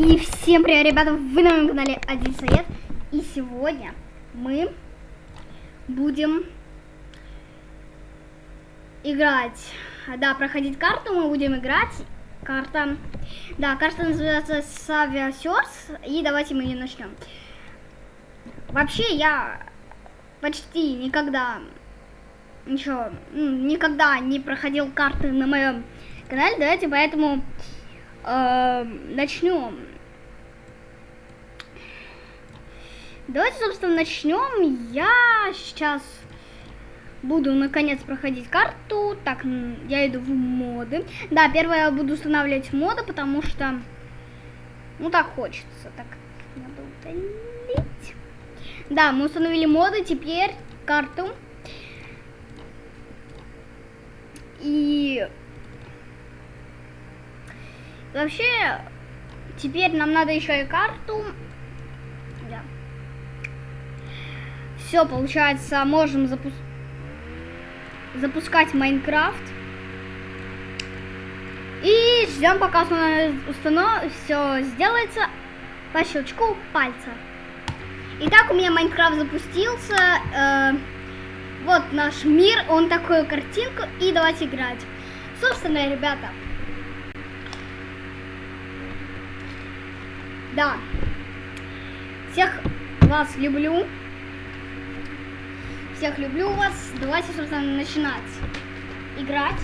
И всем привет, ребята, вы на моем канале Один Совет. И сегодня мы будем играть, да, проходить карту, мы будем играть. Карта, да, карта называется Savia и давайте мы ее начнем. Вообще, я почти никогда, ничего, никогда не проходил карты на моем канале, давайте поэтому э, начнем. Давайте, собственно, начнем. Я сейчас буду, наконец, проходить карту. Так, я иду в моды. Да, первое я буду устанавливать моды, потому что, ну, так хочется. Так, надо удалить. Да, мы установили моды, теперь карту. И вообще, теперь нам надо еще и карту Все, получается, можем запу запускать Майнкрафт. И ждем, пока установ... все сделается по щелчку пальца. Итак, у меня Майнкрафт запустился. Э, вот наш мир, он такую картинку. И давайте играть. Собственно, ребята. Да. Всех вас люблю. Всех люблю вас. Давайте, собственно, начинать играть.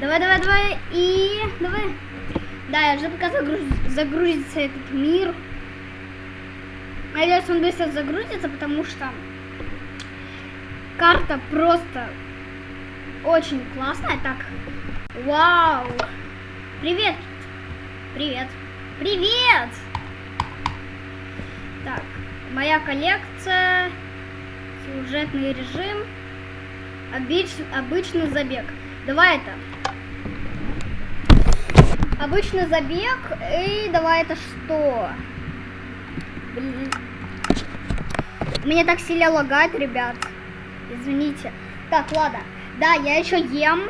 Давай, давай, давай. И давай. Да, я жду, пока загруз... загрузится этот мир. Надеюсь, он быстро загрузится, потому что карта просто очень классная. Так, вау. Привет. Привет. Привет. Так, Моя коллекция, сюжетный режим, обыч, обычный забег. Давай это. Обычный забег. И давай это что? Мне так сильно лагает, ребят. Извините. Так, ладно. Да, я еще ем.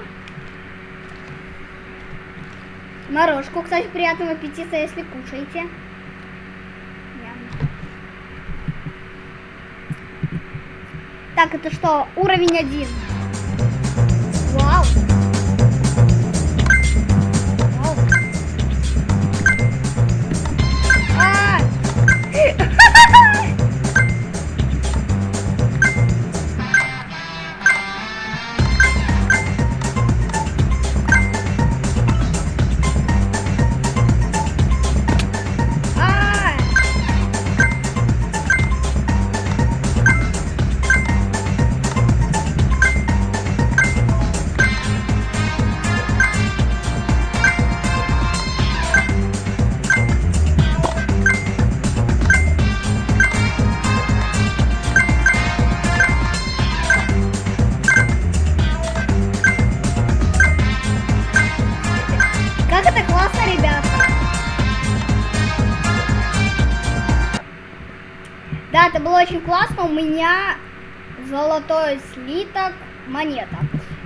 Морожку, кстати, приятного аппетита, если кушаете. Так, это что? Уровень один. Классно. У меня золотой слиток монета.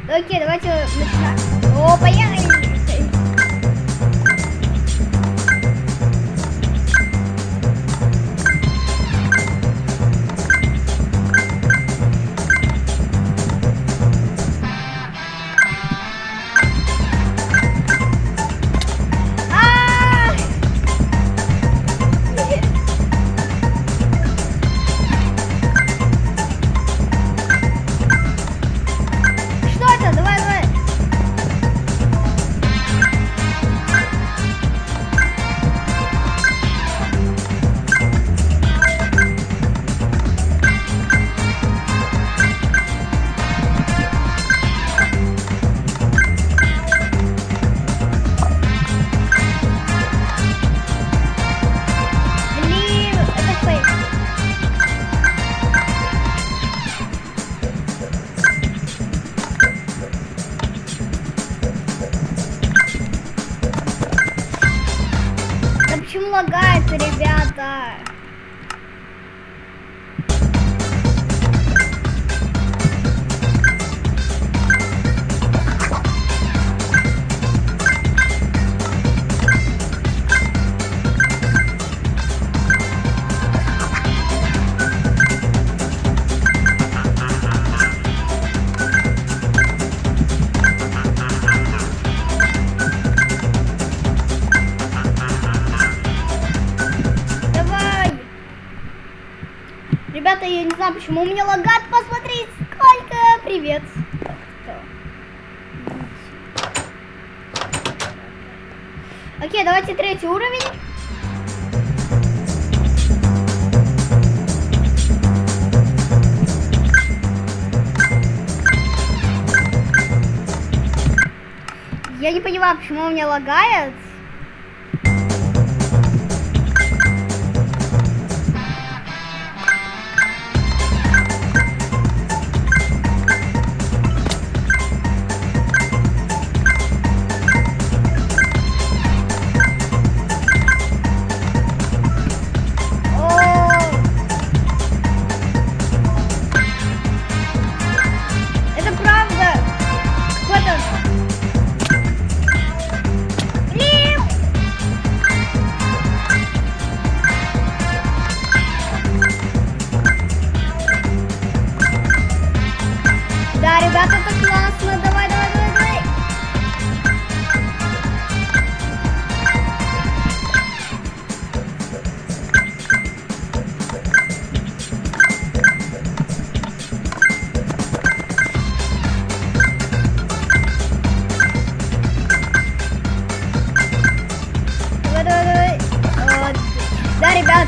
Окей, давайте начинаем. О, поехали! Лагает, ребята. Ребята, я не знаю, почему у меня лагает. Посмотрите, сколько. Привет. Окей, давайте третий уровень. Я не понимаю, почему у меня лагает.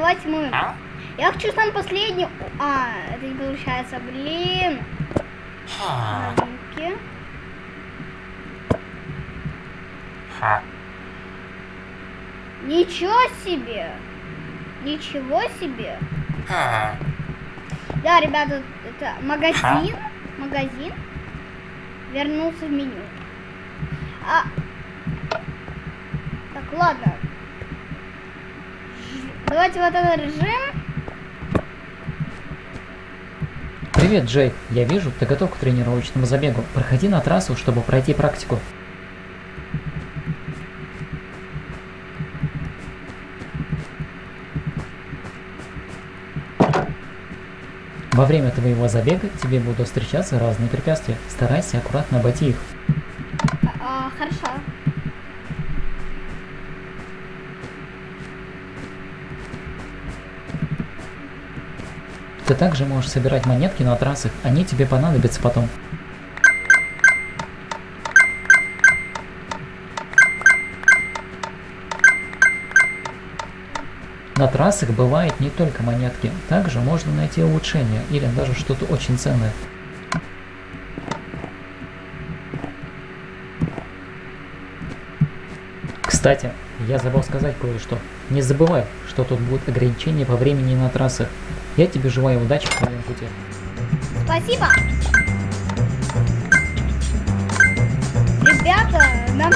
Давайте мы. Я хочу сам последний. А, это не получается, блин. Новинки. Ничего себе! Ничего себе! Да, ребята, это магазин. Магазин. Вернулся в меню. А... Так, ладно. Давайте вот этот режим. Привет, Джей. Я вижу, ты готов к тренировочному забегу. Проходи на трассу, чтобы пройти практику. Во время твоего забега тебе будут встречаться разные препятствия. Старайся аккуратно обойти их. Также можешь собирать монетки на трассах, они тебе понадобятся потом. На трассах бывают не только монетки, также можно найти улучшения или даже что-то очень ценное. Кстати, я забыл сказать кое-что. Не забывай, что тут будут ограничения по времени на трассах. Я тебе желаю удачи в твоем пути. Спасибо. Ребята, нам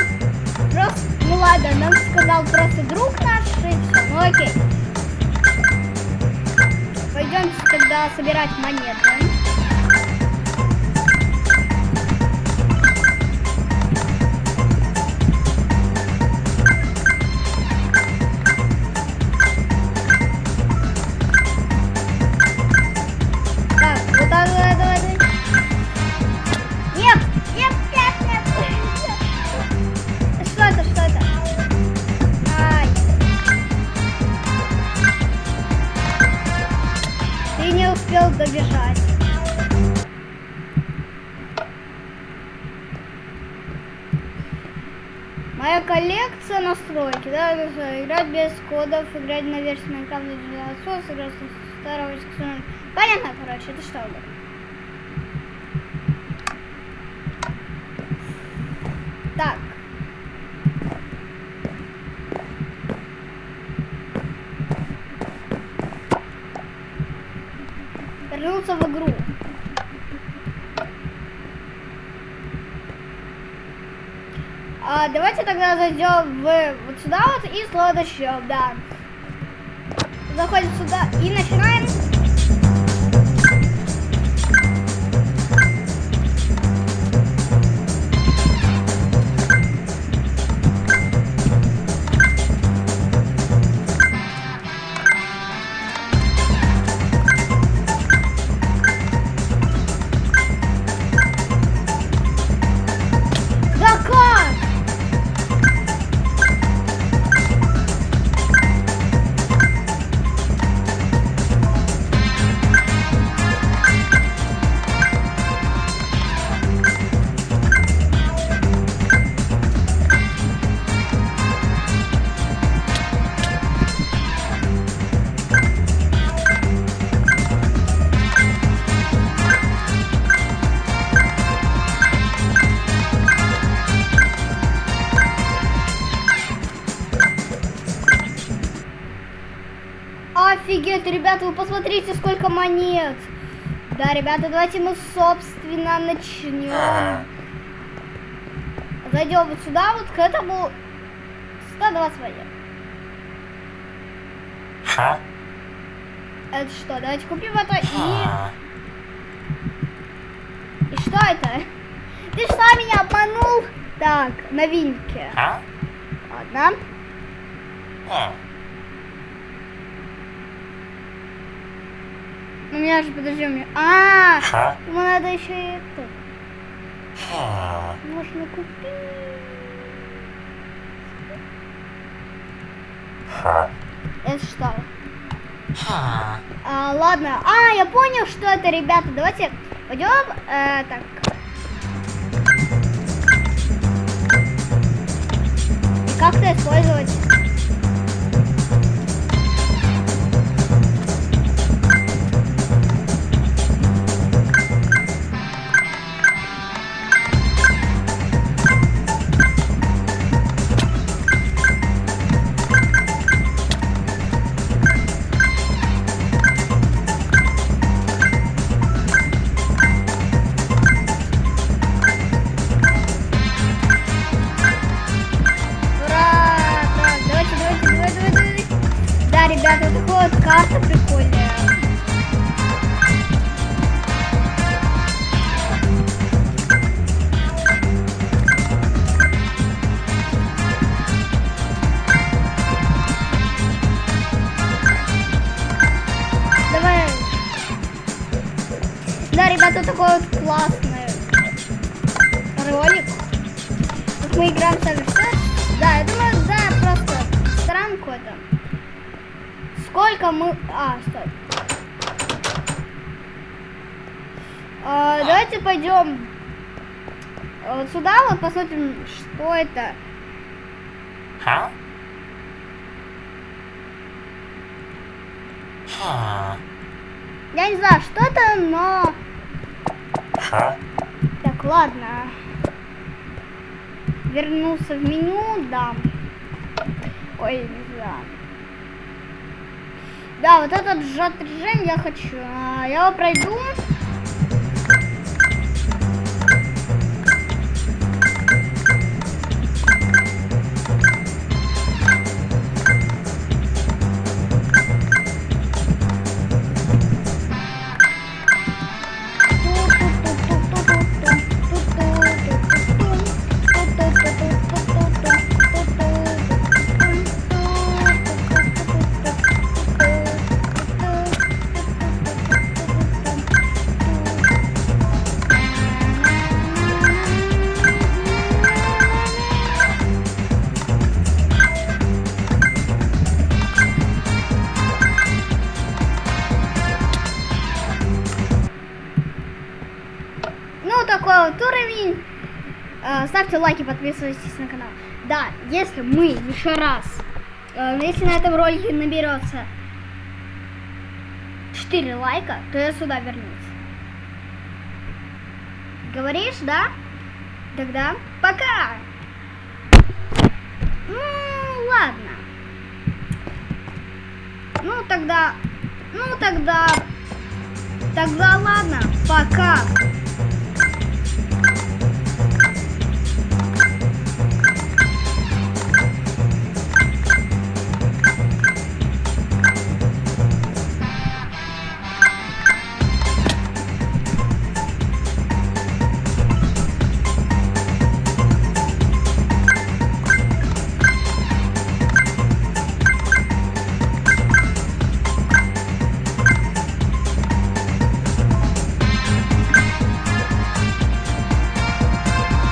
просто... Ну ладно, нам сказал просто друг наш, и все. Ну окей. Пойдемте тогда собирать монеты. Настройки, да, это играть без кодов, играть на версии Minecraft 19, играть с старого эксперимента. Понятно, короче, это что было? Так. Вернуться в игру. А, давайте тогда зайдем в вот сюда вот и слово да. Заходим сюда и начинаем. Офигеть, ребята, вы посмотрите, сколько монет. Да, ребята, давайте мы, собственно, начнем. Зайдем вот сюда, вот к этому 120 монет. Ха? Это что? Давайте купим это и... И что это? Ты что, меня обманул? Так, новинки. Ладно. У меня же, подожди, у меня... А, Ха? ему надо еще и это. А. Можно купить. Ха? Это что? А. А, ладно. А, я понял, что это, ребята. Давайте пойдем. э, так. И как это использовать? Да, ребята, вот такой вот классный ролик. Как мы играем в Совершенство. Да, я думаю, да, просто странку это. Сколько мы... А, стой. А, давайте пойдем вот сюда, вот посмотрим, что это. Ха? А. Я не знаю, что это, но... Ха? Так, ладно. Вернулся в меню, да. Ой, не знаю. Да, вот этот сжат режим я хочу. А, Я его пройду. Э, ставьте лайки, подписывайтесь на канал. Да, если мы еще раз, э, если на этом ролике наберется 4 лайка, то я сюда вернусь. Говоришь, да? Тогда пока! Ну, ладно. Ну, тогда... Ну, тогда... Тогда ладно, пока.